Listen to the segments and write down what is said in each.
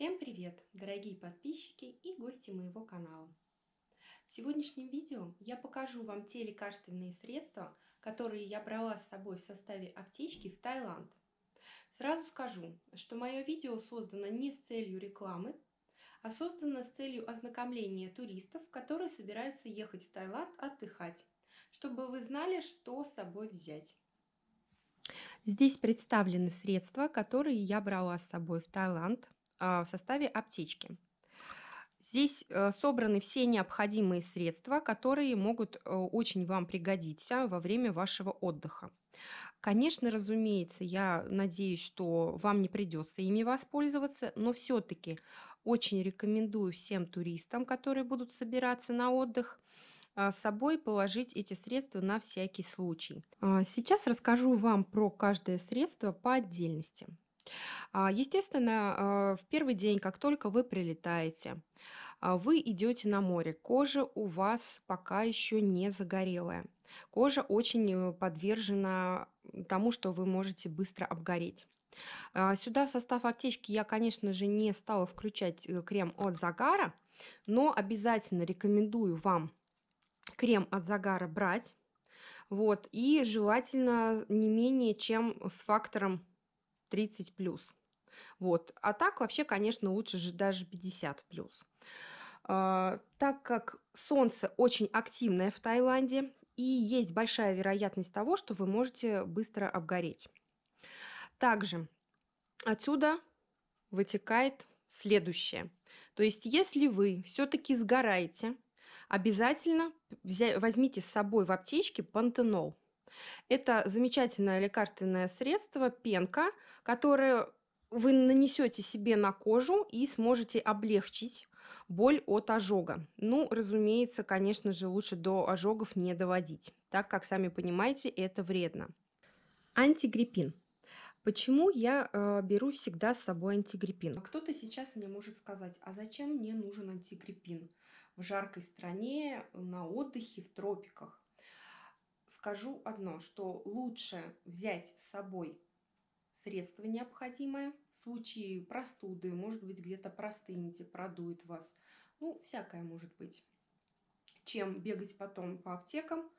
Всем привет, дорогие подписчики и гости моего канала. В сегодняшнем видео я покажу вам те лекарственные средства, которые я брала с собой в составе аптечки в Таиланд. Сразу скажу, что мое видео создано не с целью рекламы, а создано с целью ознакомления туристов, которые собираются ехать в Таиланд отдыхать, чтобы вы знали, что с собой взять. Здесь представлены средства, которые я брала с собой в Таиланд в составе аптечки. Здесь э, собраны все необходимые средства, которые могут э, очень вам пригодиться во время вашего отдыха. Конечно, разумеется, я надеюсь, что вам не придется ими воспользоваться, но все-таки очень рекомендую всем туристам, которые будут собираться на отдых, а, с собой положить эти средства на всякий случай. А, сейчас расскажу вам про каждое средство по отдельности. А, естественно, в первый день, как только вы прилетаете, вы идете на море. Кожа у вас пока еще не загорелая. Кожа очень э, подвержена тому, что вы можете быстро обгореть. Сюда в состав аптечки я, конечно же, не стала включать э, крем от загара, но обязательно рекомендую вам крем от загара брать. Вот, и желательно не менее чем с фактором 30 плюс. Вот. А так вообще, конечно, лучше же даже 50 плюс. А, так как солнце очень активное в Таиланде, и есть большая вероятность того, что вы можете быстро обгореть. Также отсюда вытекает следующее. То есть, если вы все-таки сгораете, обязательно возьмите с собой в аптечке пантенол. Это замечательное лекарственное средство, пенка, которое вы нанесете себе на кожу и сможете облегчить боль от ожога. Ну, разумеется, конечно же, лучше до ожогов не доводить, так как, сами понимаете, это вредно. Антигриппин. Почему я э, беру всегда с собой антигриппин? Кто-то сейчас мне может сказать, а зачем мне нужен антигриппин в жаркой стране, на отдыхе, в тропиках? Скажу одно, что лучше взять с собой средство необходимое в случае простуды, может быть, где-то простынете, продует вас, ну, всякое может быть, чем бегать потом по аптекам,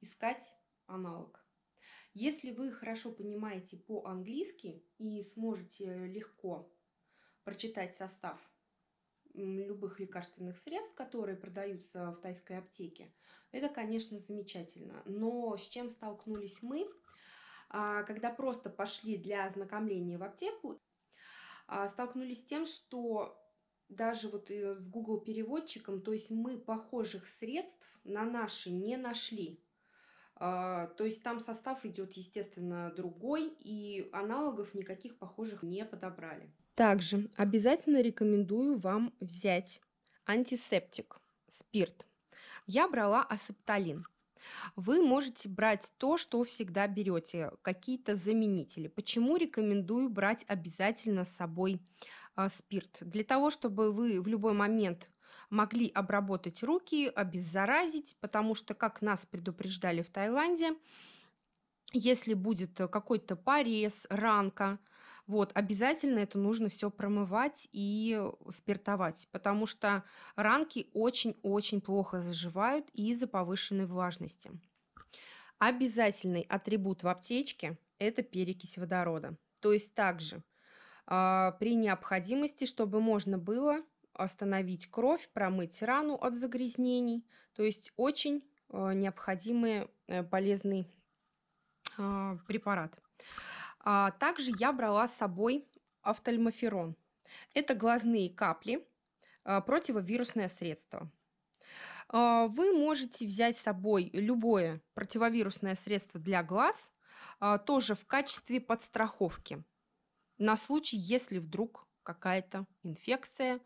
искать аналог. Если вы хорошо понимаете по-английски и сможете легко прочитать состав любых лекарственных средств, которые продаются в тайской аптеке, это, конечно, замечательно. Но с чем столкнулись мы, а, когда просто пошли для ознакомления в аптеку, а, столкнулись с тем, что даже вот э, с Google переводчиком, то есть мы похожих средств на наши не нашли. А, то есть там состав идет, естественно, другой, и аналогов никаких похожих не подобрали. Также обязательно рекомендую вам взять антисептик, спирт. Я брала асепталин. Вы можете брать то, что всегда берете, какие-то заменители. Почему рекомендую брать обязательно с собой а, спирт? Для того, чтобы вы в любой момент могли обработать руки, обеззаразить, потому что, как нас предупреждали в Таиланде, если будет какой-то порез, ранка, вот, обязательно это нужно все промывать и спиртовать, потому что ранки очень-очень плохо заживают из-за повышенной влажности. Обязательный атрибут в аптечке – это перекись водорода. То есть также э, при необходимости, чтобы можно было остановить кровь, промыть рану от загрязнений. То есть очень э, необходимый э, полезный э, препарат. А, также я брала с собой офтальмоферон. Это глазные капли, противовирусное средство. Вы можете взять с собой любое противовирусное средство для глаз, тоже в качестве подстраховки, на случай, если вдруг какая-то инфекция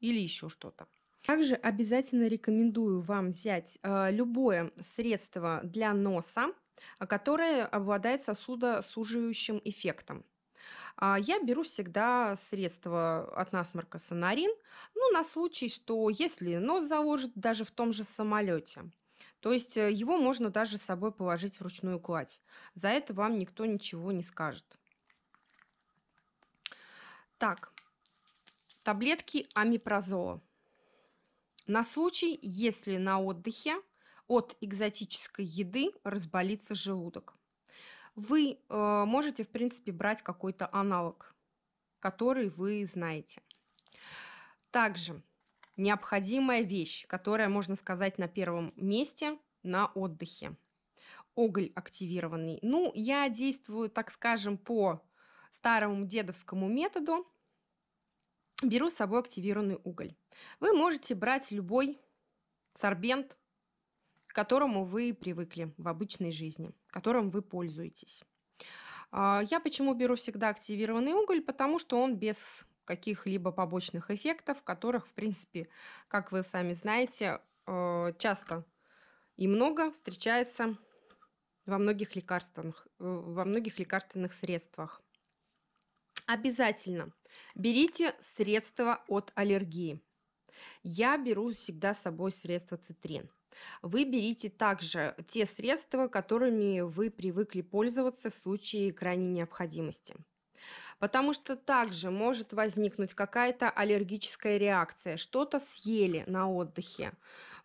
или еще что-то. Также обязательно рекомендую вам взять любое средство для носа, а, которое обладает сосудосуживающим эффектом. А, я беру всегда средство от насморка Сонарин, ну, на случай, что если нос заложит даже в том же самолете, то есть э, его можно даже с собой положить в ручную кладь. За это вам никто ничего не скажет. Так, таблетки амипрозола. На случай, если на отдыхе от экзотической еды разболится желудок. Вы э, можете, в принципе, брать какой-то аналог, который вы знаете. Также необходимая вещь, которая, можно сказать, на первом месте на отдыхе. Оголь активированный. Ну, я действую, так скажем, по старому дедовскому методу. Беру с собой активированный уголь. Вы можете брать любой сорбент, к которому вы привыкли в обычной жизни, которым вы пользуетесь. А, я почему беру всегда активированный уголь? Потому что он без каких-либо побочных эффектов, которых, в принципе, как вы сами знаете, э, часто и много встречается во многих лекарственных, э, во многих лекарственных средствах. Обязательно берите средства от аллергии. Я беру всегда с собой средства цитрин. Вы берите также те средства, которыми вы привыкли пользоваться в случае крайней необходимости потому что также может возникнуть какая-то аллергическая реакция. Что-то съели на отдыхе.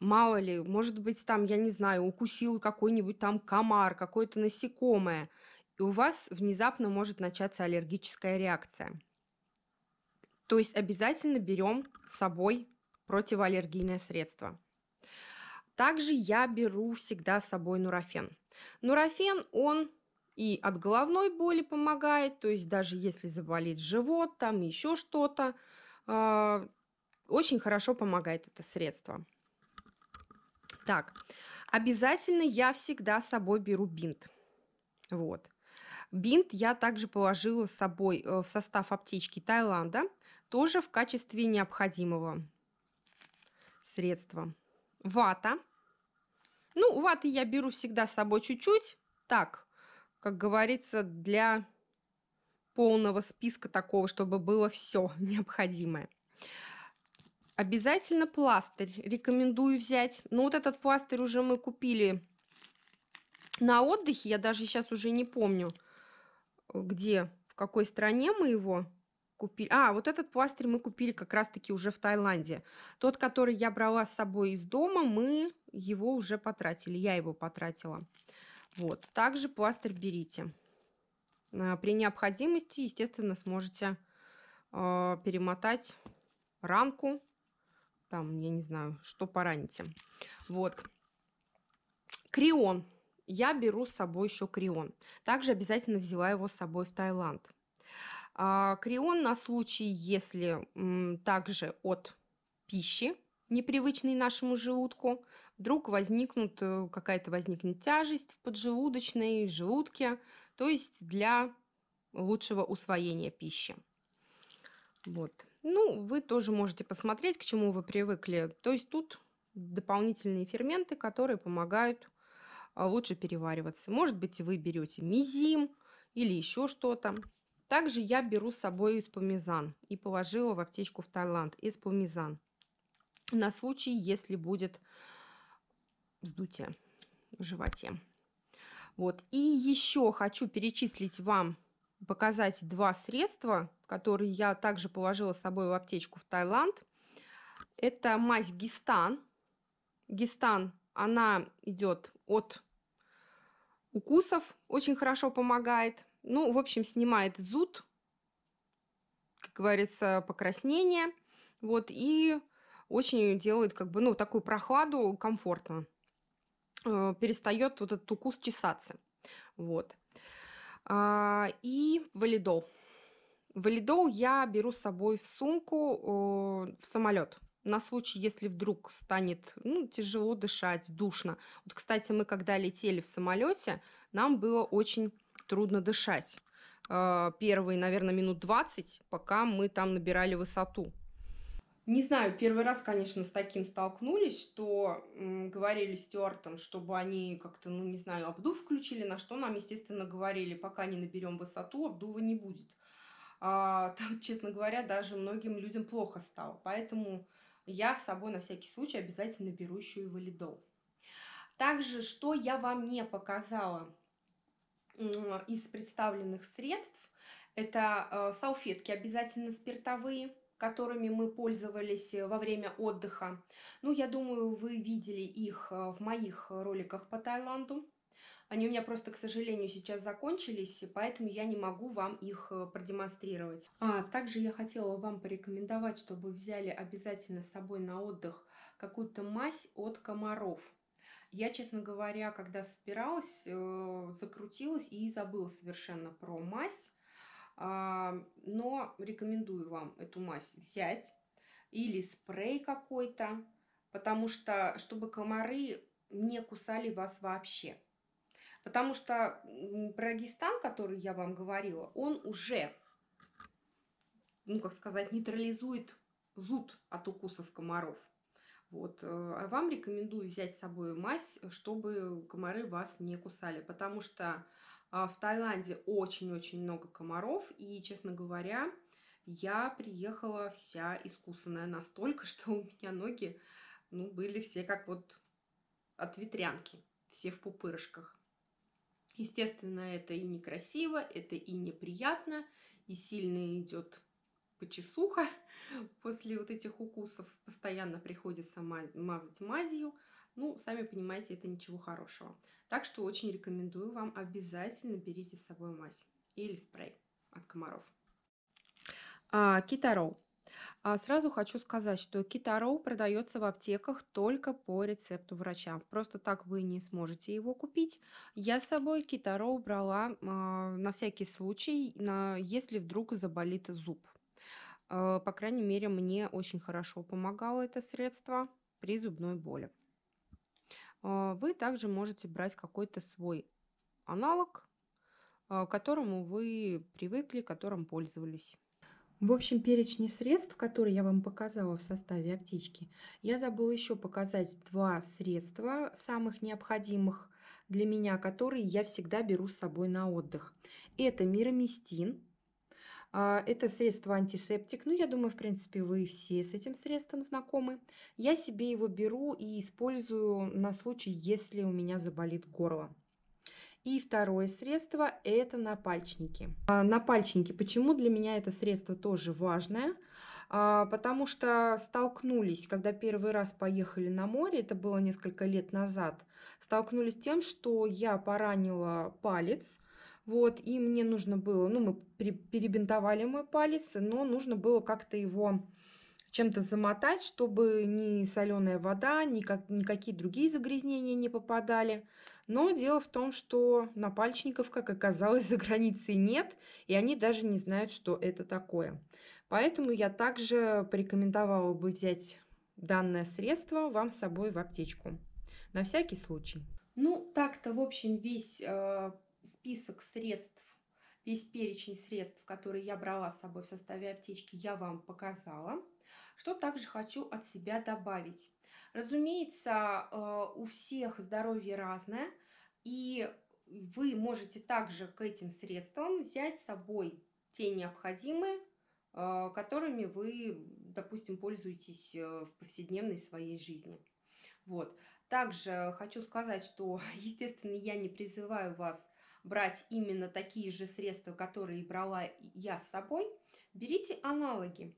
Мало ли, может быть, там, я не знаю, укусил какой-нибудь там комар, какое-то насекомое, и у вас внезапно может начаться аллергическая реакция. То есть обязательно берем с собой противоаллергийное средство. Также я беру всегда с собой нурофен. Нурофен, он и от головной боли помогает, то есть даже если заболит живот, там еще что-то, э, очень хорошо помогает это средство. Так, обязательно я всегда с собой беру бинт. Вот. Бинт я также положила с собой э, в состав аптечки Таиланда, тоже в качестве необходимого средства. Вата. Ну, ваты я беру всегда с собой чуть-чуть. Так, как говорится, для полного списка такого, чтобы было все необходимое. Обязательно пластырь рекомендую взять. Но вот этот пластырь уже мы купили на отдыхе. Я даже сейчас уже не помню, где, в какой стране мы его купили. А, вот этот пластырь мы купили как раз-таки уже в Таиланде. Тот, который я брала с собой из дома, мы его уже потратили. Я его потратила. Вот. Также пластырь берите. А, при необходимости, естественно, сможете э, перемотать ранку. Там, я не знаю, что пораните. Вот. Крион. Я беру с собой еще крион. Также обязательно взяла его с собой в Таиланд. А, крион на случай, если также от пищи, непривычной нашему желудку, вдруг возникнут, э, какая-то возникнет тяжесть в поджелудочной, в желудке, то есть для лучшего усвоения пищи. Вот. Ну, вы тоже можете посмотреть, к чему вы привыкли. То есть тут дополнительные ферменты, которые помогают а, лучше перевариваться. Может быть, вы берете мизим или еще что-то. Также я беру с собой эспумизан и положила в аптечку в Таиланд эспумизан на случай, если будет вздутие в животе. Вот. И еще хочу перечислить вам, показать два средства, которые я также положила с собой в аптечку в Таиланд. Это мазь Гистан. Гистан, она идет от укусов, очень хорошо помогает. Ну, в общем, снимает зуд, как говорится, покраснение. Вот, и очень делает, как бы, ну, такую прохладу комфортно. Э, перестает вот этот укус чесаться. Вот. А, и валидол. Валидол я беру с собой в сумку в самолет на случай, если вдруг станет ну, тяжело дышать, душно. Вот, кстати, мы когда летели в самолете, нам было очень трудно дышать. Э, первые, наверное, минут 20, пока мы там набирали высоту. Не знаю, первый раз, конечно, с таким столкнулись, что м, говорили стюартам, чтобы они как-то, ну, не знаю, обдув включили, на что нам, естественно, говорили, пока не наберем высоту, обдува не будет. А, там, честно говоря, даже многим людям плохо стало. Поэтому я с собой на всякий случай обязательно беру еще и валидол. Также, что я вам не показала из представленных средств, это э, салфетки обязательно спиртовые, которыми мы пользовались во время отдыха. Ну, я думаю, вы видели их в моих роликах по Таиланду. Они у меня просто, к сожалению, сейчас закончились, поэтому я не могу вам их э, продемонстрировать. А также я хотела вам порекомендовать, чтобы взяли обязательно с собой на отдых какую-то мазь от комаров. Я, честно говоря, когда собиралась, э, закрутилась и забыла совершенно про мазь. А, но рекомендую вам эту мазь взять. Или спрей какой-то, потому что, чтобы комары не кусали вас вообще. Потому что прогестан, который я вам говорила, он уже, ну, как сказать, нейтрализует зуд от укусов комаров. Вот. Э, а вам рекомендую взять с собой мазь, чтобы комары вас не кусали. Потому что а, в Таиланде очень-очень много комаров. И, честно говоря, я приехала вся искусанная настолько, что у меня ноги ну, были все как вот от ветрянки. Все в пупырышках. Естественно, это и некрасиво, это и неприятно, и сильно идет почесуха после вот этих укусов. Постоянно приходится мазать мазью. Ну, сами понимаете, это ничего хорошего. Так что очень рекомендую вам обязательно берите с собой мазь или спрей от комаров. А, китароу. А сразу хочу сказать, что китароу продается в аптеках только по рецепту врача. Просто так вы не сможете его купить. Я с собой китароу брала а, на всякий случай, на, если вдруг заболит зуб. А, по крайней мере, мне очень хорошо помогало это средство при зубной боли. А, вы также можете брать какой-то свой аналог, к которому вы привыкли, которым пользовались. В общем перечне средств, которые я вам показала в составе аптечки, я забыла еще показать два средства самых необходимых для меня, которые я всегда беру с собой на отдых. Это мироместин. А, это средство антисептик. Ну, я думаю, в принципе, вы все с этим средством знакомы. Я себе его беру и использую на случай, если у меня заболит горло. И второе средство – это напальчники. А, напальчники. Почему для меня это средство тоже важное? А, потому что столкнулись, когда первый раз поехали на море, это было несколько лет назад, столкнулись с тем, что я поранила палец, вот, и мне нужно было, ну, мы перебинтовали мой палец, но нужно было как-то его чем-то замотать, чтобы ни соленая вода, ни как, никакие другие загрязнения не попадали. Но дело в том, что напальчников, как оказалось, за границей нет, и они даже не знают, что это такое. Поэтому я также порекомендовала бы взять данное средство вам с собой в аптечку. На всякий случай. Ну, так-то, в общем, весь э, список средств, весь перечень средств, которые я брала с собой в составе аптечки, я вам показала. Что также хочу от себя добавить? Разумеется, э, у всех здоровье разное, и вы можете также к этим средствам взять с собой те необходимые, э, которыми вы, допустим, пользуетесь э, в повседневной своей жизни. Вот. Также хочу сказать, что, естественно, я не призываю вас брать именно такие же средства, которые брала я с собой. Берите аналоги.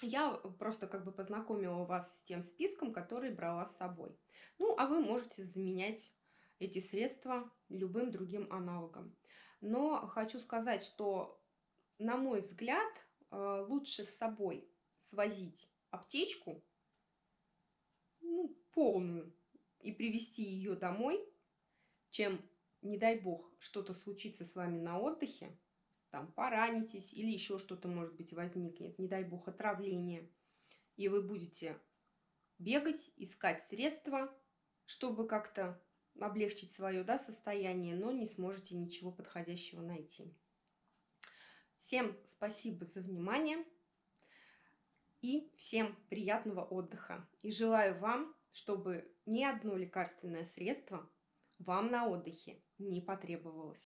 Я просто как бы познакомила вас с тем списком, который брала с собой. Ну, а вы можете заменять эти средства любым другим аналогом. Но хочу сказать, что, на мой взгляд, э, лучше с собой свозить аптечку ну, полную и привезти ее домой, чем, не дай бог, что-то случится с вами на отдыхе, там поранитесь или еще что-то, может быть, возникнет, не дай бог, отравление. И вы будете бегать, искать средства, чтобы как-то облегчить свое да, состояние, но не сможете ничего подходящего найти. Всем спасибо за внимание и всем приятного отдыха. И желаю вам, чтобы ни одно лекарственное средство вам на отдыхе не потребовалось.